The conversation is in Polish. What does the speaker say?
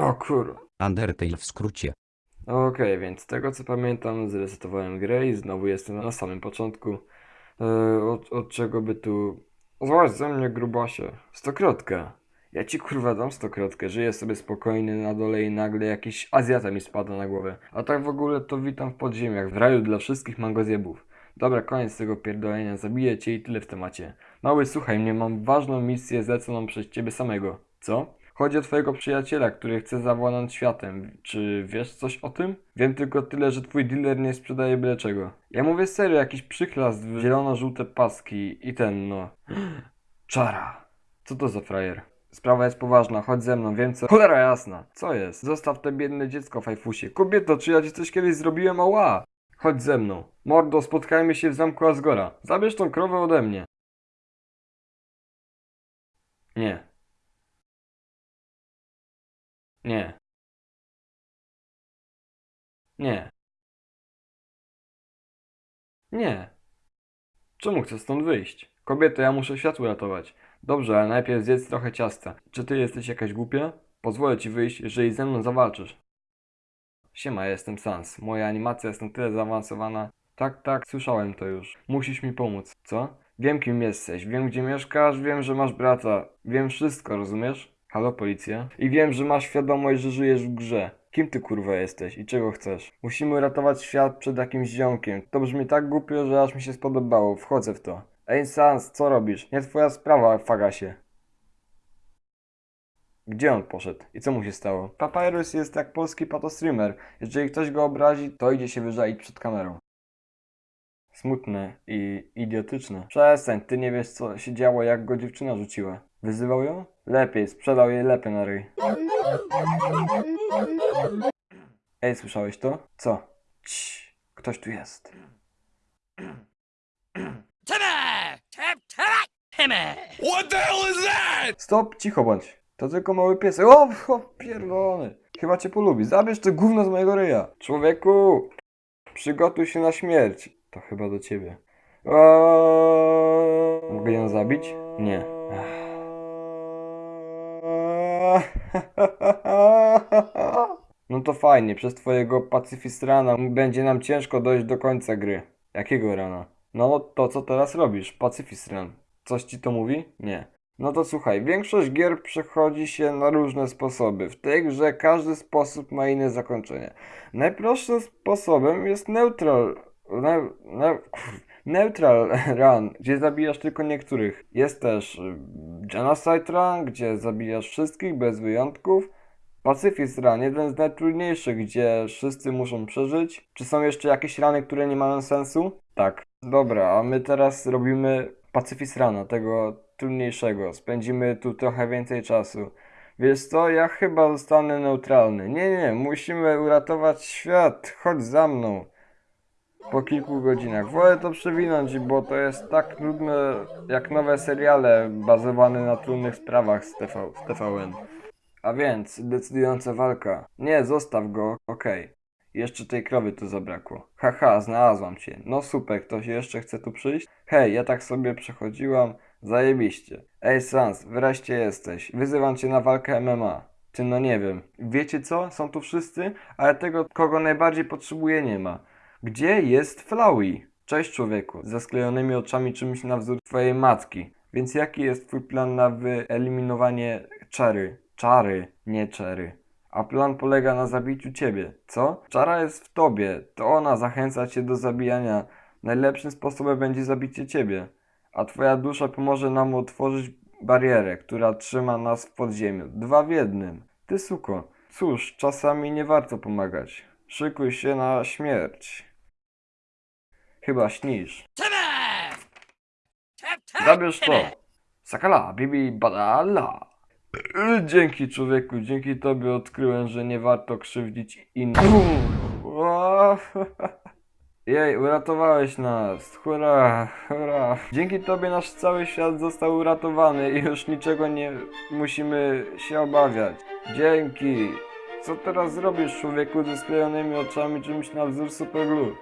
O kur... Undertale w skrócie. Okej, więc z tego co pamiętam, zresetowałem grę i znowu jestem na samym początku. E, od, od czego by tu... Zobacz ze mnie, grubasie. Stokrotkę. Ja ci kurwa dam stokrotkę. Żyję sobie spokojny na dole i nagle jakiś Azjata mi spada na głowę. A tak w ogóle to witam w podziemiach, w raju dla wszystkich mangozjebów. Dobra, koniec tego pierdolenia, zabiję cię i tyle w temacie. Mały, słuchaj mnie, mam ważną misję zleconą przez ciebie samego. Co? Chodzi o twojego przyjaciela, który chce zawładnąć światem. Czy wiesz coś o tym? Wiem tylko tyle, że twój dealer nie sprzedaje byle czego. Ja mówię serio, jakiś przyklas w zielono-żółte paski i ten no... Czara. Co to za frajer? Sprawa jest poważna, chodź ze mną, wiem co... Cholera jasna! Co jest? Zostaw te biedne dziecko, fajfusie. Kobieto, czy ja ci coś kiedyś zrobiłem? Ała! Chodź ze mną. Mordo, spotkajmy się w zamku Asgora. Zabierz tą krowę ode mnie. Nie. Nie. Nie. Nie. Czemu chcesz stąd wyjść? Kobieto, ja muszę świat uratować. Dobrze, ale najpierw zjedz trochę ciasta. Czy ty jesteś jakaś głupia? Pozwolę ci wyjść, jeżeli ze mną zawalczysz. Siema, jestem Sans. Moja animacja jest na tyle zaawansowana. Tak, tak, słyszałem to już. Musisz mi pomóc. Co? Wiem kim jesteś, wiem gdzie mieszkasz, wiem, że masz brata. Wiem wszystko, rozumiesz? Halo, policja? I wiem, że masz świadomość, że żyjesz w grze. Kim ty kurwa jesteś i czego chcesz? Musimy ratować świat przed jakimś ziomkiem. To brzmi tak głupio, że aż mi się spodobało. Wchodzę w to. Ej, Sans, co robisz? Nie twoja sprawa, fagasie. Gdzie on poszedł? I co mu się stało? Papyrus jest jak polski patostreamer. Jeżeli ktoś go obrazi, to idzie się wyżalić przed kamerą. Smutne i idiotyczne. Przestań, ty nie wiesz co się działo jak go dziewczyna rzuciła. Wyzywał ją? Lepiej, sprzedał jej lepy na ryj. Ej, słyszałeś to? Co? Cii, ktoś tu jest. What the hell is that? Stop, cicho bądź. To tylko mały piesek. O, o pierdolony. Chyba cię polubi. Zabierz to gówno z mojego ryja. Człowieku, przygotuj się na śmierć. To chyba do ciebie. Eee, Mogę ją zabić? Nie. No to fajnie, przez twojego pacyfistrana będzie nam ciężko dojść do końca gry. Jakiego rana? No to co teraz robisz, pacyfistran? Coś ci to mówi? Nie. No to słuchaj, większość gier przechodzi się na różne sposoby. W tej grze każdy sposób ma inne zakończenie. Najprostszym sposobem jest neutral... Ne, ne, neutral run, gdzie zabijasz tylko niektórych. Jest też y, genocide run, gdzie zabijasz wszystkich bez wyjątków. Pacifist Run, jeden z najtrudniejszych, gdzie wszyscy muszą przeżyć. Czy są jeszcze jakieś rany, które nie mają sensu? Tak. Dobra, a my teraz robimy Pacifist Runa, tego trudniejszego. Spędzimy tu trochę więcej czasu. Wiesz co, ja chyba zostanę neutralny. Nie, nie, musimy uratować świat. Chodź za mną. Po kilku godzinach. Wolę to przewinąć, bo to jest tak trudne jak nowe seriale bazowane na trudnych sprawach z, TV, z TVN. A więc, decydująca walka. Nie, zostaw go, okej. Jeszcze tej krowy tu zabrakło. Haha, znalazłam cię. No super, ktoś jeszcze chce tu przyjść? Hej, ja tak sobie przechodziłam. Zajebiście. Ej Sans, wreszcie jesteś. Wyzywam cię na walkę MMA. Ty no nie wiem. Wiecie co? Są tu wszyscy, ale tego, kogo najbardziej potrzebuję nie ma. Gdzie jest Flowey? Cześć człowieku. Ze sklejonymi oczami czymś na wzór twojej matki. Więc jaki jest twój plan na wyeliminowanie czary? Czary, nie czary. A plan polega na zabiciu ciebie, co? Czara jest w tobie, to ona zachęca cię do zabijania. Najlepszym sposobem będzie zabicie ciebie. A twoja dusza pomoże nam otworzyć barierę, która trzyma nas w podziemiu. Dwa w jednym. Ty suko. Cóż, czasami nie warto pomagać. Szykuj się na śmierć. Chyba śnisz. Zabierz to. Sakala, bibi, badala. Dzięki człowieku, dzięki tobie odkryłem, że nie warto krzywdzić innych. Jej, uratowałeś nas. Hurra, hurra. Dzięki tobie nasz cały świat został uratowany i już niczego nie musimy się obawiać. Dzięki. Co teraz zrobisz człowieku ze sklejonymi oczami czymś na wzór superglue?